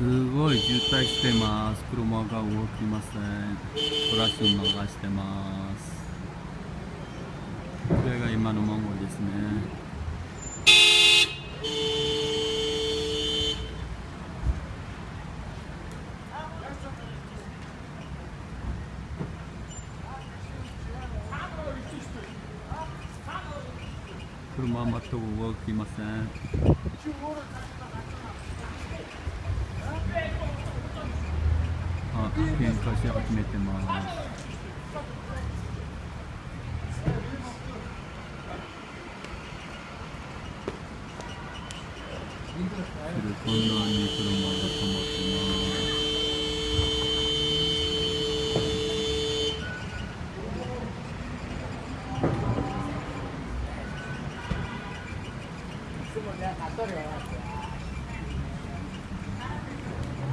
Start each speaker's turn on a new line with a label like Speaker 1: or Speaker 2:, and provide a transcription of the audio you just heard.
Speaker 1: すごい渋滞してます。車が動きません。トラッシュを流してます。これが今のモンゴルですね。車は全く動きません。喧嘩し始めてますこんなに車が止まってます
Speaker 2: すぐね、あ、取るよ。